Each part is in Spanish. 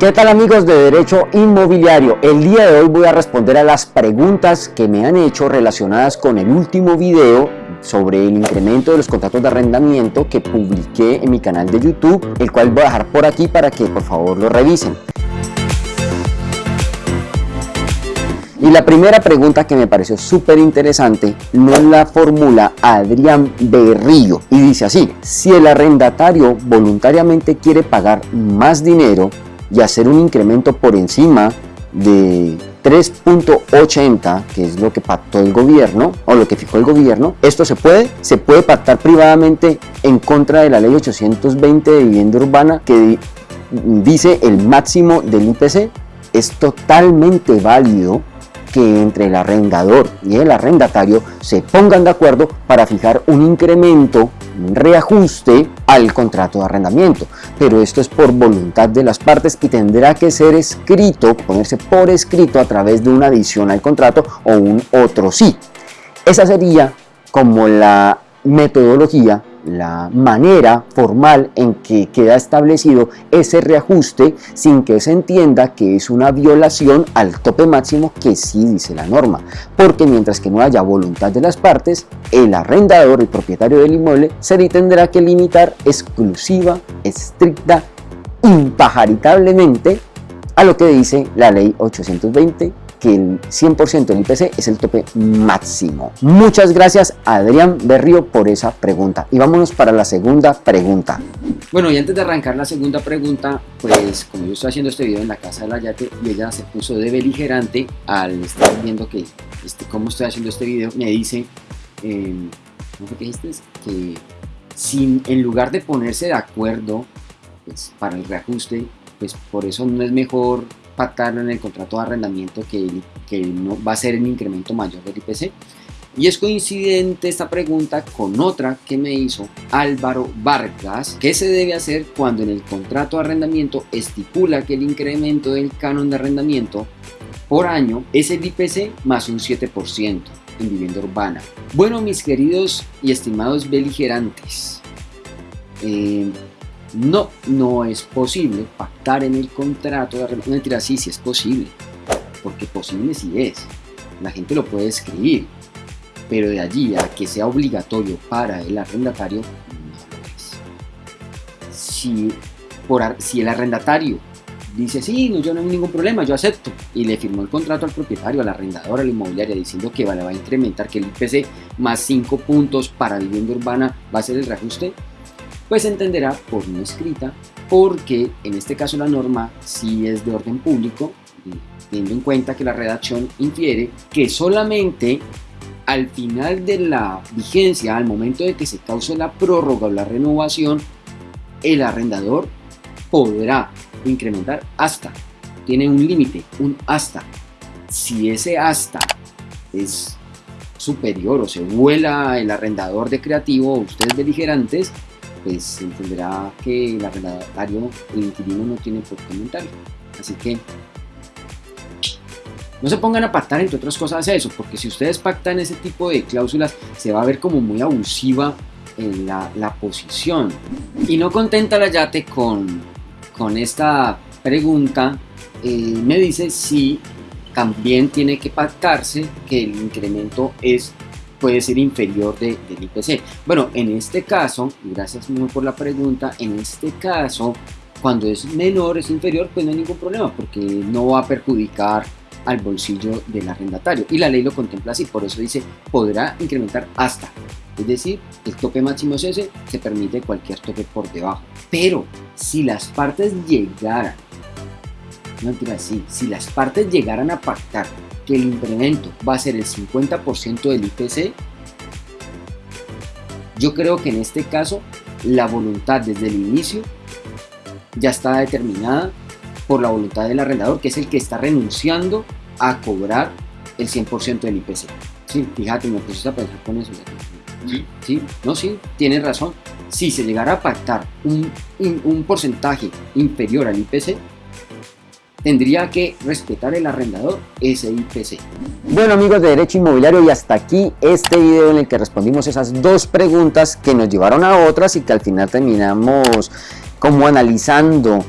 ¿Qué tal amigos de Derecho Inmobiliario? El día de hoy voy a responder a las preguntas que me han hecho relacionadas con el último video sobre el incremento de los contratos de arrendamiento que publiqué en mi canal de YouTube, el cual voy a dejar por aquí para que por favor lo revisen. Y la primera pregunta que me pareció súper interesante nos la formula Adrián Berrío y dice así, si el arrendatario voluntariamente quiere pagar más dinero, y hacer un incremento por encima de 3.80, que es lo que pactó el gobierno o lo que fijó el gobierno, esto se puede, se puede pactar privadamente en contra de la ley 820 de vivienda urbana que dice el máximo del IPC, es totalmente válido que entre el arrendador y el arrendatario se pongan de acuerdo para fijar un incremento, reajuste al contrato de arrendamiento. Pero esto es por voluntad de las partes y tendrá que ser escrito, ponerse por escrito a través de una adición al contrato o un otro sí. Esa sería como la metodología la manera formal en que queda establecido ese reajuste sin que se entienda que es una violación al tope máximo que sí dice la norma, porque mientras que no haya voluntad de las partes, el arrendador, el propietario del inmueble, se le tendrá que limitar exclusiva, estricta, impajaritablemente a lo que dice la ley 820 que el 100% del IPC es el tope máximo. Muchas gracias Adrián Berrío por esa pregunta. Y vámonos para la segunda pregunta. Bueno, y antes de arrancar la segunda pregunta, pues como yo estoy haciendo este video en la casa de la Yate y ella se puso de beligerante al estar viendo que este, cómo estoy haciendo este video, me dice, eh, ¿cómo fue que dijiste? Que sin, en lugar de ponerse de acuerdo pues, para el reajuste, pues por eso no es mejor pactarlo en el contrato de arrendamiento que, que no va a ser el incremento mayor del IPC. Y es coincidente esta pregunta con otra que me hizo Álvaro Vargas, ¿qué se debe hacer cuando en el contrato de arrendamiento estipula que el incremento del canon de arrendamiento por año es el IPC más un 7% en vivienda urbana? Bueno, mis queridos y estimados beligerantes, eh, no, no es posible pactar en el contrato de arrendamiento. Mentira, sí, sí es posible. Porque posible sí es. La gente lo puede escribir. Pero de allí a que sea obligatorio para el arrendatario, no lo es. Si, por, si el arrendatario dice, sí, no, yo no hay ningún problema, yo acepto, y le firmó el contrato al propietario, al arrendador, a la inmobiliaria, diciendo que vale, va a incrementar, que el IPC más 5 puntos para vivienda urbana va a ser el reajuste, pues entenderá por no escrita, porque en este caso la norma sí es de orden público, teniendo en cuenta que la redacción infiere que solamente al final de la vigencia, al momento de que se cause la prórroga o la renovación, el arrendador podrá incrementar hasta, tiene un límite, un hasta. Si ese hasta es superior o se vuela el arrendador de creativo o ustedes beligerantes, pues entenderá que el arrendatario, el inquilino no tiene por qué comentarlo. Así que no se pongan a pactar entre otras cosas eso, porque si ustedes pactan ese tipo de cláusulas se va a ver como muy abusiva en la, la posición. Y no contenta la Yate con, con esta pregunta, eh, me dice si también tiene que pactarse que el incremento es puede ser inferior de, del IPC. Bueno, en este caso, gracias muy por la pregunta, en este caso, cuando es menor, es inferior, pues no hay ningún problema, porque no va a perjudicar al bolsillo del arrendatario. Y la ley lo contempla así, por eso dice, podrá incrementar hasta. Es decir, el tope máximo es ese, se permite cualquier tope por debajo. Pero si las partes llegaran, no mentira, sí, si las partes llegaran a pactar que el incremento va a ser el 50% del IPC, yo creo que en este caso la voluntad desde el inicio ya está determinada por la voluntad del arrendador, que es el que está renunciando a cobrar el 100% del IPC. Sí, fíjate, me puse a pensar con eso. Sí, sí, no, sí, tienes razón. Si se llegara a pactar un, un porcentaje inferior al IPC, tendría que respetar el arrendador ese IPC. Bueno amigos de Derecho Inmobiliario y hasta aquí este video en el que respondimos esas dos preguntas que nos llevaron a otras y que al final terminamos como analizando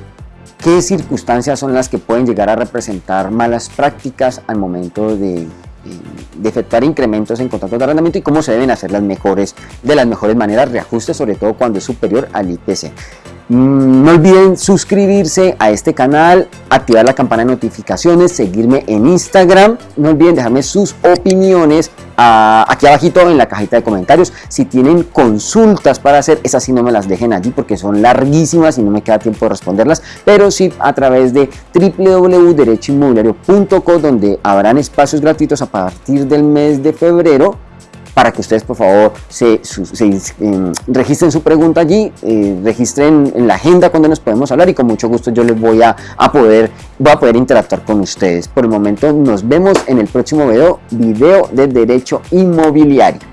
qué circunstancias son las que pueden llegar a representar malas prácticas al momento de, de efectuar incrementos en contratos de arrendamiento y cómo se deben hacer las mejores, de las mejores maneras, reajustes sobre todo cuando es superior al IPC. Mm, no olviden suscribirse a este canal, activar la campana de notificaciones, seguirme en Instagram. No olviden dejarme sus opiniones ah, aquí abajito en la cajita de comentarios. Si tienen consultas para hacer, esas sí no me las dejen allí porque son larguísimas y no me queda tiempo de responderlas. Pero sí a través de www.derechoinmobiliario.co donde habrán espacios gratuitos a partir del mes de febrero para que ustedes por favor se, em, registren su pregunta allí, eh, registren en la agenda cuando nos podemos hablar y con mucho gusto yo les voy a, a, poder, voy a poder interactuar con ustedes. Por el momento nos vemos en el próximo video, video de Derecho Inmobiliario.